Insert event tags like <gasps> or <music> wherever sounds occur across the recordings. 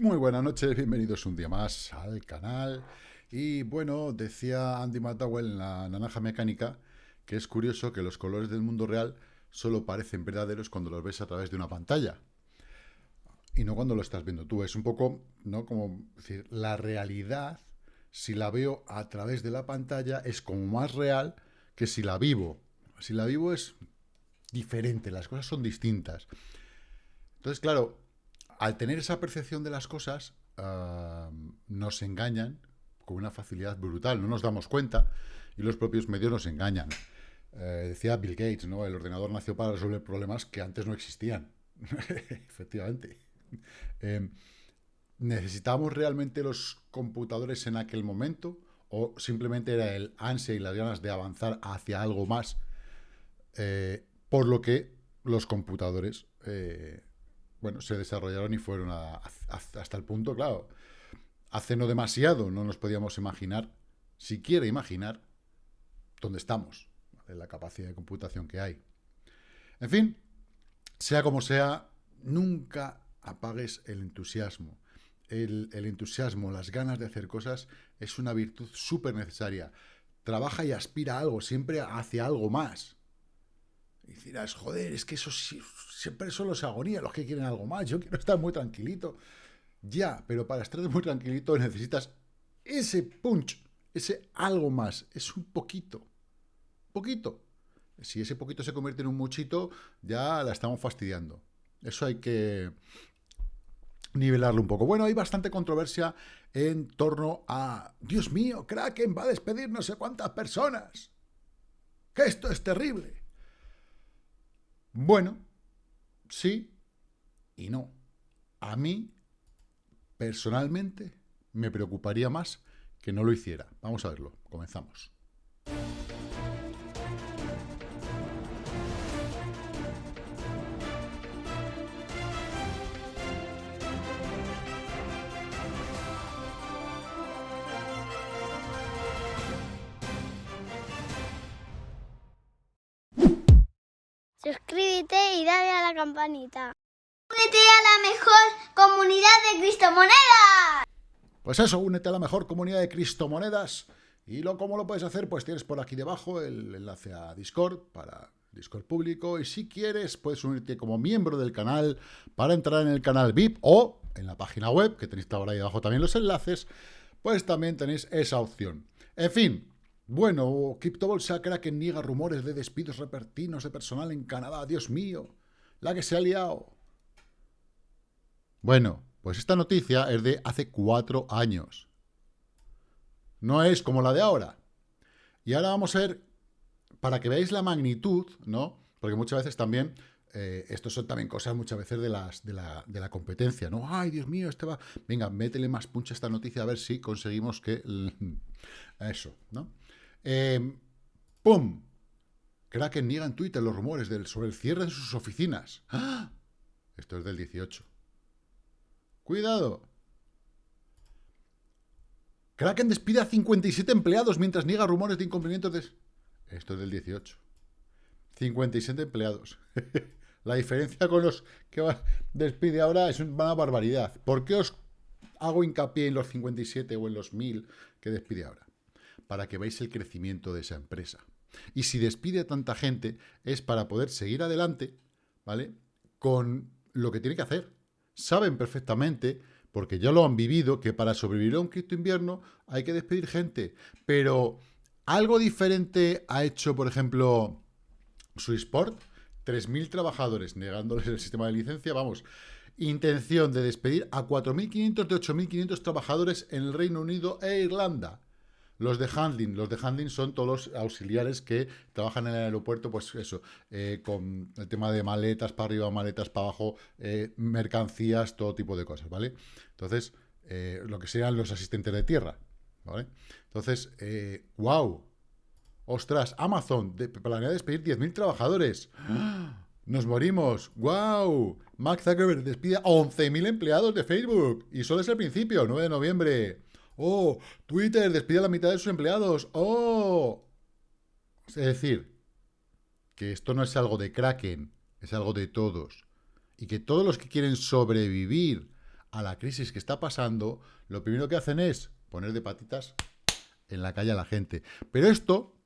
Muy buenas noches, bienvenidos un día más al canal. Y bueno, decía Andy McDowell en la Naranja Mecánica que es curioso que los colores del mundo real solo parecen verdaderos cuando los ves a través de una pantalla. Y no cuando lo estás viendo tú. Es un poco, ¿no? Como decir, la realidad, si la veo a través de la pantalla, es como más real que si la vivo. Si la vivo es diferente, las cosas son distintas. Entonces, claro, al tener esa percepción de las cosas, ah, nos engañan con una facilidad brutal, no nos damos cuenta y los propios medios nos engañan. Eh, decía Bill Gates, ¿no? El ordenador nació para resolver problemas que antes no existían. <laughs> Efectivamente. Em, ¿Necesitábamos realmente los computadores en aquel momento? ¿O simplemente era el ansia y las ganas de avanzar hacia algo más? Eh, por lo que los computadores, eh, bueno, se desarrollaron y fueron hasta el punto, claro, hace no demasiado no nos podíamos imaginar, siquiera imaginar, dónde estamos la capacidad de computación que hay. En fin, sea como sea, nunca apagues el entusiasmo. El, entusiasmo, las ganas de hacer cosas es una virtud súper necesaria. Trabaja y aspira a algo, siempre hacia algo más. Y dirás, joder, es que eso siempre son los agonías los que quieren algo más. Yo quiero estar muy tranquilito. Ya, pero para estar muy tranquilito necesitas ese punch, ese algo más, es un poquito poquito. Si ese poquito se convierte en un muchito, ya la estamos fastidiando. Eso hay que nivelarlo un poco. Bueno, hay bastante controversia en torno a, Dios mío, Kraken va a despedir no sé cuántas personas. Que esto es terrible. Bueno, sí y no. A mí, personalmente, me preocuparía más que no lo hiciera. Vamos a verlo. Comenzamos. Suscríbete y dale a la campanita. Únete a la mejor comunidad de Cristomonedas. Pues eso, únete a la mejor comunidad de Cristomonedas. Y lo, ¿cómo lo puedes hacer? Pues tienes por aquí debajo el enlace a Discord para Discord público. Y si quieres, puedes unirte como miembro del canal para entrar en el canal VIP o en la página web, que tenéis ahora ahí abajo también los enlaces, pues también tenéis esa opción. En fin, bueno, criptobolsa Kraken niega rumores de despidos repentinos de personal en Canadá. Dios mío, la que se ha liado. Bueno, pues esta noticia es de hace cuatro años. No es como la de ahora. Y ahora vamos a ver, para que veáis la magnitud, ¿no? Porque muchas veces también, eh, son también cosas muchas veces de, las, de, la, de la competencia, ¿no? Ay, Dios mío, este va... Venga, métele más puncha a esta noticia a ver si conseguimos que... <laughs> Eso, ¿no? Eh, ¡Pum! Kraken niega en Twitter los rumores del, sobre el cierre de sus oficinas. ¡Ah! Esto es del 18. ¡Cuidado! Kraken despide a 57 empleados mientras niega rumores de incumplimientos de... Esto es del 18. 57 empleados. <laughs> La diferencia con los que despide ahora es una barbaridad. ¿Por qué os hago hincapié en los 57 o en los 1000 que despide ahora? Para que veáis el crecimiento de esa empresa. Y si despide a tanta gente es para poder seguir adelante, ¿vale? Con lo que tiene que hacer. Saben perfectamente, porque ya lo han vivido, que para sobrevivir a un cripto invierno hay que despedir gente. Pero algo diferente ha hecho, por ejemplo, Swissport. 3.000 trabajadores negándoles el sistema de licencia, vamos, intención de despedir a 4.500 de 8.500 trabajadores en el Reino Unido e Irlanda. Los de handling, los de handling son todos los auxiliares que trabajan en el aeropuerto, pues eso, eh, con el tema de maletas para arriba, maletas para abajo, eh, mercancías, todo tipo de cosas, ¿vale? Entonces, eh, lo que sean los asistentes de tierra, ¿vale? Entonces, wow, ostras, Amazon planea despedir 10.000 trabajadores. <gasps> Nos morimos. ¡Wow! Mark Zuckerberg despide a 11.000 empleados de Facebook. Y solo es el principio, 9 de noviembre. ¡Oh! Twitter despide a la mitad de sus empleados. ¡Oh! Es decir, que esto no es algo de Kraken, es algo de todos. Y que todos los que quieren sobrevivir a la crisis que está pasando, lo primero que hacen es poner de patitas en la calle a la gente. Pero esto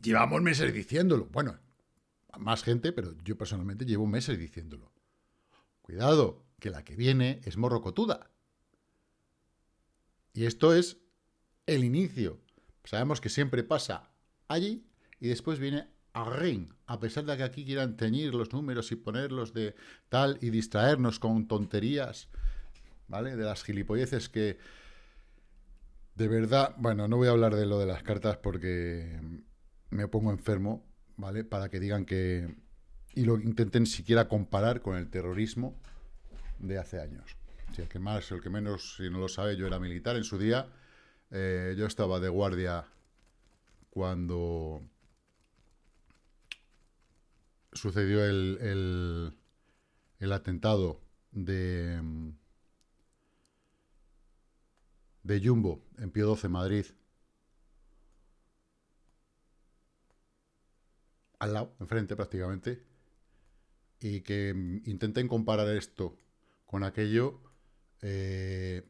llevamos meses diciéndolo. Bueno, más gente, pero yo personalmente llevo meses diciéndolo. Cuidado, que la que viene es morrocotuda. Y esto es el inicio. Sabemos que siempre pasa allí y después viene a ring, a pesar de que aquí quieran teñir los números y ponerlos de tal y distraernos con tonterías, ¿vale? De las gilipolleces que de verdad, bueno, no voy a hablar de lo de las cartas porque me pongo enfermo, ¿vale? Para que digan que... Y lo intenten siquiera comparar con el terrorismo de hace años. Si el que más, el que menos, si no lo sabe, yo era militar en su día. Eh, yo estaba de guardia cuando sucedió el, el, atentado de, de Jumbo en Pío 12, Madrid. Al lado, enfrente prácticamente. Y que intenten comparar esto con aquello. Eh,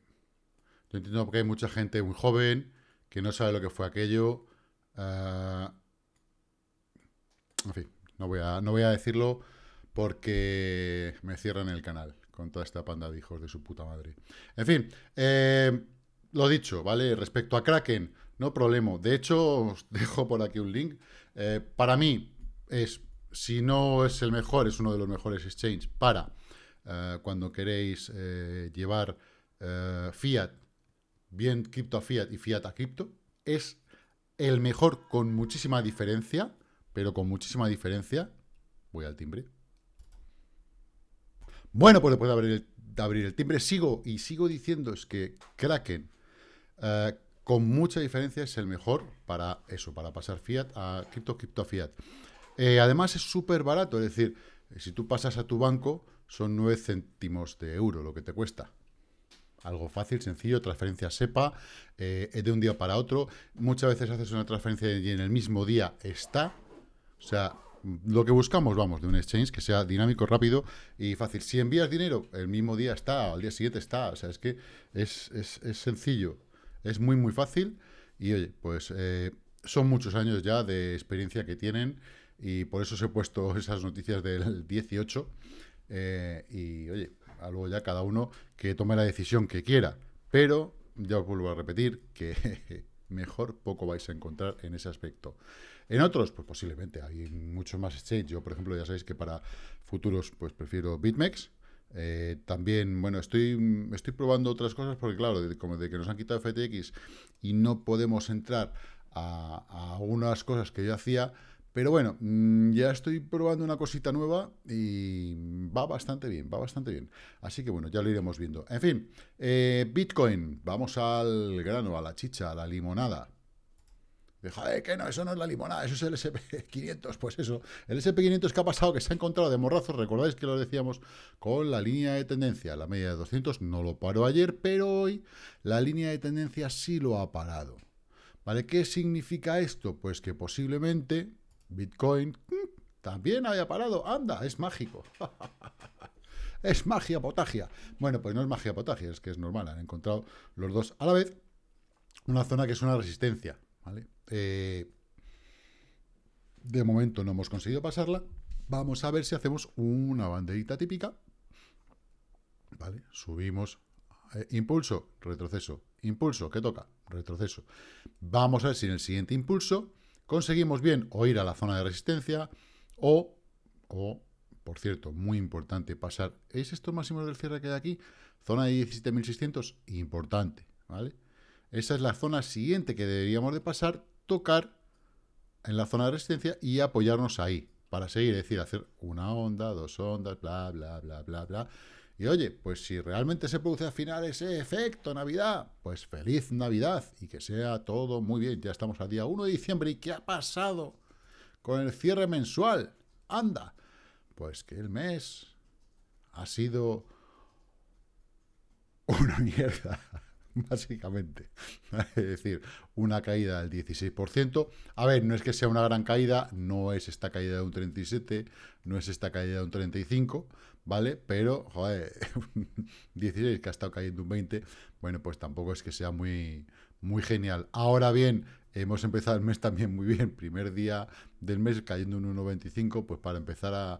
yo entiendo que hay mucha gente muy joven que no sabe lo que fue aquello. Uh, en fin, no voy, a, no voy a decirlo porque me cierran el canal con toda esta panda de hijos de su puta madre. En fin, eh, lo dicho, ¿vale? Respecto a Kraken, no problema. De hecho, os dejo por aquí un link. Eh, para mí, es, si no es el mejor, es uno de los mejores exchanges para eh, cuando queréis eh, llevar fiat, bien cripto a fiat y fiat a cripto. Es el mejor con muchísima diferencia, pero con muchísima diferencia. Voy al timbre. Bueno, pues después de abrir el, abrir el timbre, sigo y sigo diciendo es que Kraken eh, con mucha diferencia es el mejor para eso, para pasar fiat a cripto, cripto a fiat. Eh, además es súper barato, es decir, si tú pasas a tu banco, son 9 céntimos de euro lo que te cuesta. Algo fácil, sencillo, transferencia SEPA, eh, de un día para otro. Muchas veces haces una transferencia y en el mismo día está. O sea, lo que buscamos, vamos, de un exchange que sea dinámico, rápido y fácil. Si envías dinero, el mismo día está, al día siguiente está. O sea, es que es, es, es sencillo. Es muy, muy fácil y, oye, pues eh, son muchos años ya de experiencia que tienen y por eso os he puesto <laughs> esas noticias del 18 eh, y, oye, luego ya cada uno que tome la decisión que quiera, pero ya os vuelvo a repetir que <laughs> mejor poco vais a encontrar en ese aspecto. En otros, pues posiblemente hay muchos más exchange. Yo, por ejemplo, ya sabéis que para futuros, pues prefiero BitMEX, eh, también, bueno, estoy, estoy probando otras cosas porque, claro, como de que nos han quitado FTX y no podemos entrar a, a algunas cosas que yo hacía, pero bueno, mm, ya estoy probando una cosita nueva y va bastante bien, va bastante bien. Así que bueno, ya lo iremos viendo. En fin, eh, Bitcoin, vamos al grano, a la chicha, a la limonada. Joder, que no, eso no es la limonada, eso es el SP500. Pues eso, el SP500 que ha pasado, que se ha encontrado de morrazos, recordáis que lo decíamos, con la línea de tendencia, la media de 200, no lo paró ayer, pero hoy la línea de tendencia sí lo ha parado. ¿Vale? ¿Qué significa esto? Pues que posiblemente Bitcoin mm, también haya parado. Anda, es mágico. <laughs> es magia potagia. Bueno, pues no es magia potagia, es que es normal, han encontrado los dos a la vez una zona que es una resistencia, ¿vale? Eh, de momento no hemos conseguido pasarla. Vamos a ver si hacemos una banderita típica. ¿Vale? Subimos. Eh, impulso, retroceso. Impulso, ¿qué toca? Retroceso. Vamos a ver si en el siguiente impulso conseguimos bien o ir a la zona de resistencia o, o por cierto, muy importante pasar. ¿Es estos máximos del cierre que hay aquí? Zona de 17.600, importante, ¿vale? Esa es la zona siguiente que deberíamos de pasar tocar en la zona de resistencia y apoyarnos ahí para seguir, es decir, hacer una onda, dos ondas, bla, bla, bla, bla, bla. Y oye, pues si realmente se produce al final ese efecto Navidad, pues feliz Navidad y que sea todo muy bien. Ya estamos al día 1 de diciembre y ¿qué ha pasado con el cierre mensual? Anda, pues que el mes ha sido una <laughs> mierda. básicamente. es decir, una caída del 16%. A ver, no es que sea una gran caída, no es esta caída de un 37, no es esta caída de un 35, ¿vale? Pero, joder, <laughs> 16 que ha estado cayendo un 20, bueno, pues tampoco es que sea muy, muy genial. Ahora bien, hemos empezado el mes también muy bien, primer día del mes cayendo un 1,25, pues para empezar a,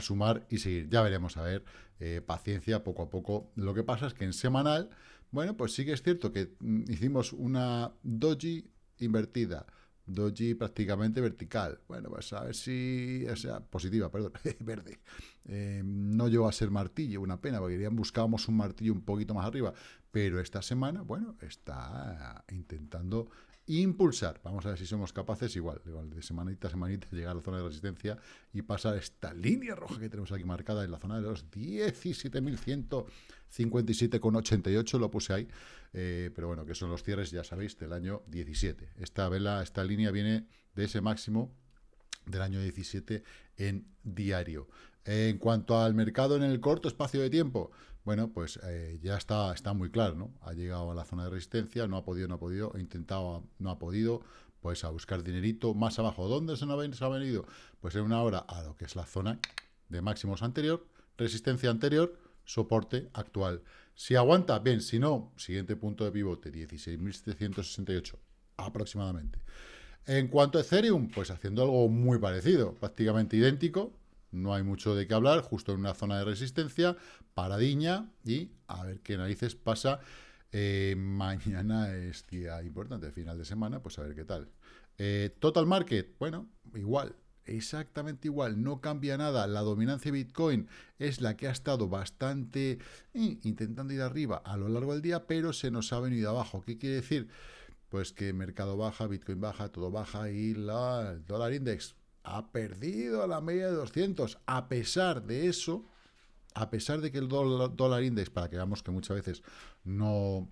sumar y seguir. Ya veremos, a ver, eh, paciencia, poco a poco. Lo que pasa es que en semanal, bueno, pues sí que es cierto que mm, hicimos una doji invertida, doji prácticamente vertical. Bueno, pues a ver si, o sea, positiva, perdón, <laughs> verde. Eh, no llegó a ser martillo, una pena, porque buscábamos un martillo un poquito más arriba, pero esta semana, bueno, está intentando impulsar. Vamos a ver si somos capaces, igual, igual de semanita a semanita, llegar a la zona de resistencia y pasar esta línea roja que tenemos aquí marcada en la zona de los 17.157,88, lo puse ahí, eh, pero bueno, que son los cierres, ya sabéis, del año 17. Esta vela, esta línea viene de ese máximo del año 17 en diario. En cuanto al mercado en el corto espacio de tiempo, bueno, pues eh, ya está, está muy claro, ¿no? Ha llegado a la zona de resistencia, no ha podido, no ha podido, ha intentado, no ha podido, pues a buscar dinerito más abajo. ¿Dónde se, ha venido? Pues en una hora a lo que es la zona de máximos anterior, resistencia anterior, soporte actual. Si aguanta, bien, si no, siguiente punto de pivote, 16.768 aproximadamente. En cuanto a Ethereum, pues haciendo algo muy parecido, prácticamente idéntico, no hay mucho de qué hablar, justo en una zona de resistencia, paradiña, y a ver qué narices pasa. Eh, mañana es día importante, final de semana, pues a ver qué tal. Eh, total Market, bueno, igual, exactamente igual, no cambia nada. La dominancia de Bitcoin es la que ha estado bastante eh, intentando ir arriba a lo largo del día, pero se nos ha venido abajo. ¿Qué quiere decir? Pues que mercado baja, Bitcoin baja, todo baja y la, el dólar index ha perdido la media de 200. A pesar de eso, a pesar de que el dólar, index, para que veamos que muchas veces no,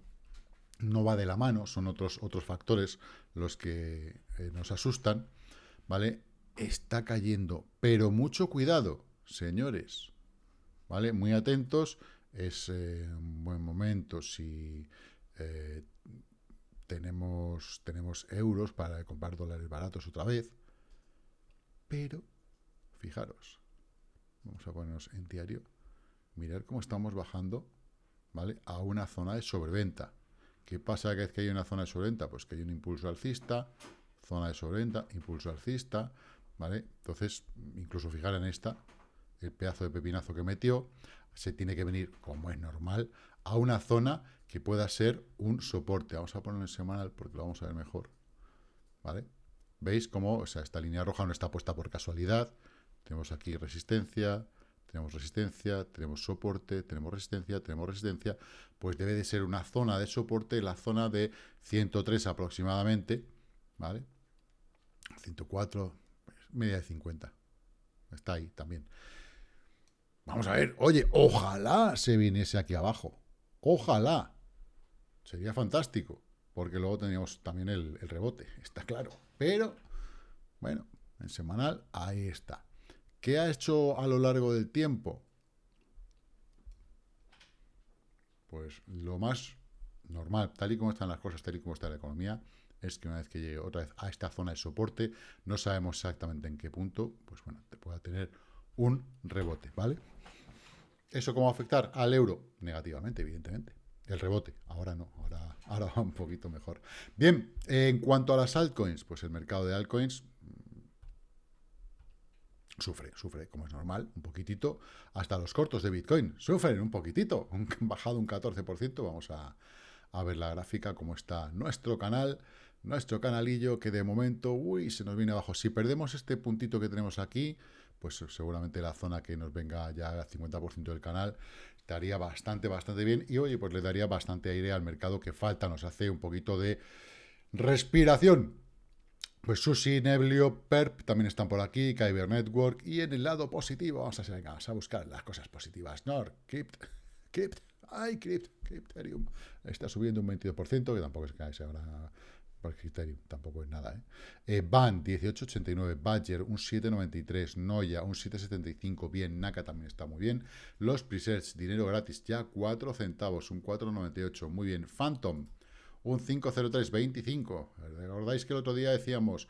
no va de la mano, son otros, otros factores los que eh, nos asustan, ¿vale? Está cayendo, pero mucho cuidado, señores, ¿vale? Muy atentos, es eh, un buen momento si eh, tenemos, tenemos euros para comprar dólares baratos otra vez, pero, fijaros, vamos a ponernos en diario, mirar cómo estamos bajando, ¿vale? A una zona de sobreventa. ¿Qué pasa cada vez que hay una zona de sobreventa? Pues que hay un impulso alcista, zona de sobreventa, impulso alcista, ¿vale? Entonces, incluso fijar en esta, el pedazo de pepinazo que metió, se tiene que venir, como es normal, a una zona que pueda ser un soporte. Vamos a ponerlo en semanal porque lo vamos a ver mejor, ¿vale? ¿Veis cómo o sea, esta línea roja no está puesta por casualidad? Tenemos aquí resistencia, tenemos resistencia, tenemos soporte, tenemos resistencia, tenemos resistencia. Pues debe de ser una zona de soporte, la zona de 103 aproximadamente, ¿vale? 104, pues, media de 50. Está ahí también. Vamos a ver, oye, ojalá se viniese aquí abajo. Ojalá. Sería fantástico, porque luego teníamos también el rebote, está claro. Pero, bueno, en semanal, ahí está. ¿Qué ha hecho a lo largo del tiempo? Pues lo más normal, tal y como están las cosas, tal y como está la economía, es que una vez que llegue otra vez a esta zona de soporte, no sabemos exactamente en qué punto, pues bueno, te pueda tener un rebote, ¿vale? ¿Eso cómo va a afectar al euro? Negativamente, evidentemente. El rebote, ahora no, ahora, ahora va un poquito mejor. Bien, en cuanto a las altcoins, pues el mercado de altcoins mm, sufre, sufre, como es normal, un poquitito. Hasta los cortos de Bitcoin sufren un poquitito, <laughs> han bajado un 14%. Vamos a, a ver la gráfica, cómo está nuestro canal, nuestro canalillo, que de momento, uy, se nos viene abajo. Si perdemos este puntito que tenemos aquí, pues seguramente la zona que nos venga ya al 50% del canal estaría bastante, bastante bien. Y oye, pues le daría bastante aire al mercado que falta, nos hace un poquito de respiración. Pues Sushi, Neblio, Perp también están por aquí, Kyber Network. Y en el lado positivo, vamos a, buscar las cosas positivas. Nord, Crypt, Crypt, ay, Crypt, Crypterium. Está subiendo un 22%, que tampoco es que se ahora criterio, tampoco es nada. ¿eh? eh Van, 18,89. Badger, un 7,93. Noya, un 7,75. Bien, Naka también está muy bien. Los presets, dinero gratis, ya 4 centavos, un 4,98. Muy bien. Phantom, un 5,03,25. ¿Recordáis que el otro día decíamos,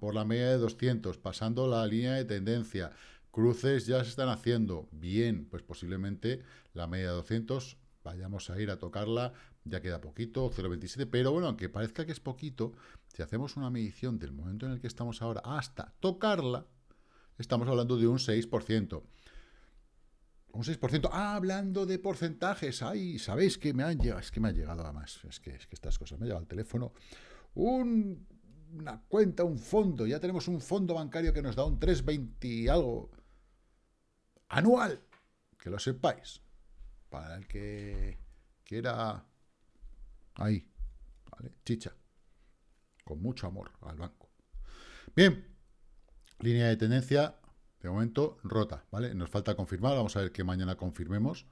por la media de 200, pasando la línea de tendencia, Cruces ya se están haciendo. Bien, pues posiblemente la media de 200 vayamos a ir a tocarla. Ya queda poquito, 0,27. Pero bueno, aunque parezca que es poquito, si hacemos una medición del momento en el que estamos ahora hasta tocarla, estamos hablando de un 6%. Un 6%. Ah, hablando de porcentajes. Ay, ¿sabéis que me han llegado? Es que me ha llegado además. Es que, es que estas cosas me ha llegado al teléfono. una cuenta, un fondo. Ya tenemos un fondo bancario que nos da un 3,20 y algo anual. Que lo sepáis. Para el que quiera... Ahí. ¿Vale? Chicha. Con mucho amor al banco. Bien. Línea de tendencia de momento, rota, ¿vale? Nos falta confirmar, vamos a ver que mañana confirmemos.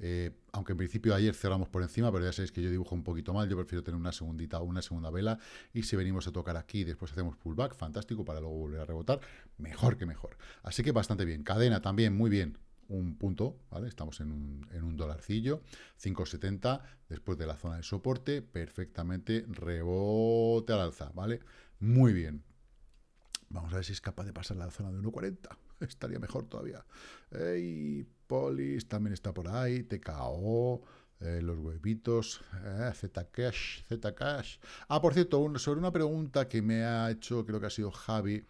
Eh, aunque en principio ayer cerramos por encima, pero ya sabéis que yo dibujo un poquito mal, yo prefiero tener una segundita o una segunda vela, y si venimos a tocar aquí y después hacemos pullback, fantástico, para luego volver a rebotar, mejor que mejor. Así que bastante bien. Cadena también, muy bien, un punto, ¿vale? Estamos en un, en un dolarcillo, 5.70, después de la zona de soporte, perfectamente, rebote al alza, ¿vale? Muy bien. Vamos a ver si es capaz de pasar la zona de 1.40 <laughs> estaría mejor todavía. Y Polis también está por ahí, TKO, eh, los huevitos, eh, Zcash, Zcash. Ah, por cierto, sobre una pregunta que me ha hecho, creo que ha sido Javi,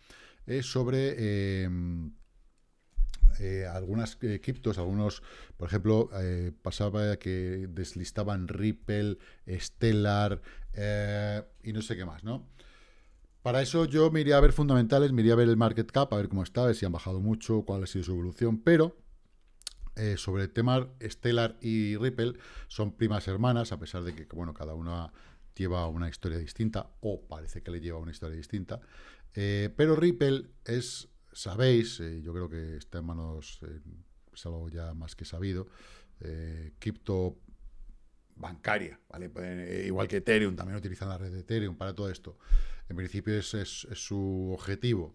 es sobre em, eh, algunas criptos, algunos, por ejemplo, pasaba que deslistaban Ripple, Stellar y no sé qué más, ¿no? Para eso yo me iría a ver fundamentales, me iría a ver el market cap, a ver cómo está, a ver si han bajado mucho, cuál ha sido su evolución, pero eh, sobre el tema Stellar y Ripple son primas hermanas, a pesar de que, bueno, cada una lleva una historia distinta, o parece que le lleva una historia distinta, eh, pero Ripple es, sabéis, eh, yo creo que está en manos, es algo ya más que sabido, cripto bancaria, ¿vale? igual que Ethereum, también utilizan la red de Ethereum para todo esto. En principio es, es, su objetivo.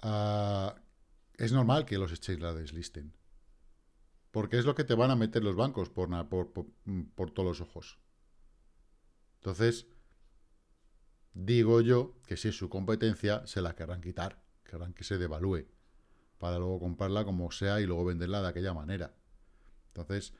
Ah, es normal que los exchanges la deslisten. Porque es lo que te van a meter los bancos por, por, por, todos los ojos. Entonces, digo yo que si es su competencia, se la querrán quitar. Querrán que se devalúe. Para luego comprarla como sea y luego venderla de aquella manera. Entonces,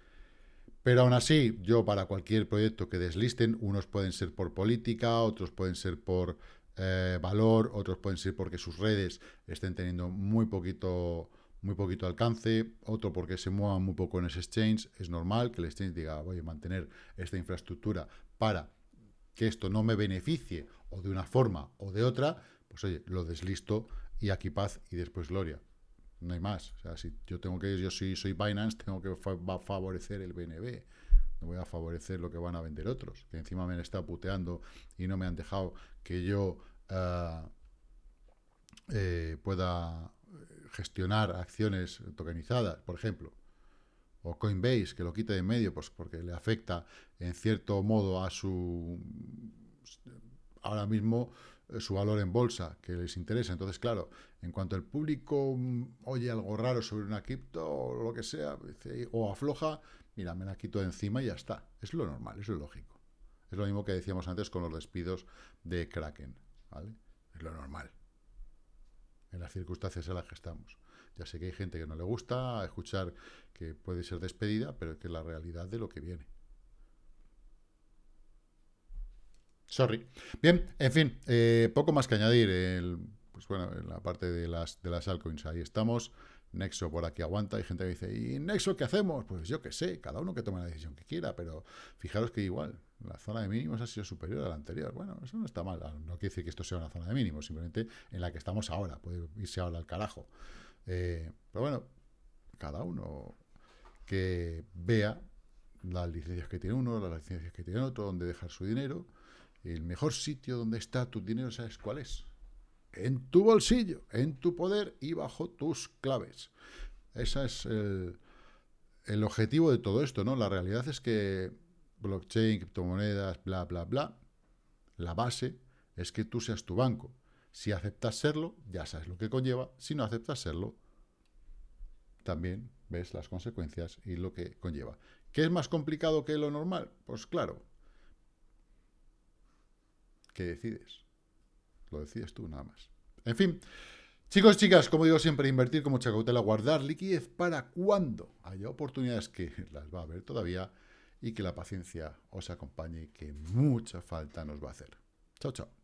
pero aún así, yo para cualquier proyecto que deslisten, unos pueden ser por política, otros pueden ser por eh, valor, otros pueden ser porque sus redes estén teniendo muy poquito, muy poquito alcance, otro porque se muevan muy poco en ese exchange. Es normal que el exchange diga, voy a mantener esta infraestructura para que esto no me beneficie o de una forma o de otra, pues oye, lo deslisto y aquí paz y después gloria no hay más. O sea, si yo tengo que, yo soy, soy Binance, tengo que favorecer el BNB, no voy a favorecer lo que van a vender otros, que encima me han estado puteando y no me han dejado que yo ah, eh, pueda gestionar acciones tokenizadas, por ejemplo. O Coinbase, que lo quite de en medio, pues porque le afecta en cierto modo a su... Ahora mismo eh, su valor en bolsa, que les interesa. Entonces, claro, en cuanto el público mm, oye algo raro sobre una cripto o lo que sea, o afloja, mira, me la quito encima y ya está. Es lo normal, es lo lógico. Es lo mismo que decíamos antes con los despidos de Kraken, ¿vale? Es lo normal. En las circunstancias en las que estamos. Ya sé que hay gente que no le gusta escuchar que puede ser despedida, pero que es la realidad de lo que viene. Sorry. Bien, en fin, eh, poco más que añadir. El, pues bueno, en la parte de las, de las altcoins, ahí estamos. Nexo por aquí aguanta. Hay gente que dice, ¿y Nexo qué hacemos? Pues yo qué sé, cada uno que tome la decisión que quiera, pero fijaros que igual, la zona de mínimos ha sido superior a la anterior. Bueno, eso no está mal. No quiere decir que esto sea una zona de mínimos, simplemente en la que estamos ahora. Puede irse ahora al carajo. Eh, pero bueno, cada uno que vea las licencias que tiene uno, las licencias que tiene otro, donde dejar su dinero el mejor sitio donde está tu dinero, ¿sabes cuál es? En tu bolsillo, en tu poder y bajo tus claves. Ese es el, el objetivo de todo esto, ¿no? La realidad es que blockchain, criptomonedas, bla, bla, bla, la base es que tú seas tu banco. Si aceptas serlo, ya sabes lo que conlleva. Si no aceptas serlo, también ves las consecuencias y lo que conlleva. ¿Qué es más complicado que lo normal? Pues claro, ¿Qué decides? Lo decides tú nada más. En fin, Chicos, chicas, como digo siempre, invertir con mucha cautela, guardar liquidez para cuando haya oportunidades que las va a haber todavía y que la paciencia os acompañe que mucha falta nos va a hacer. Chao, chao.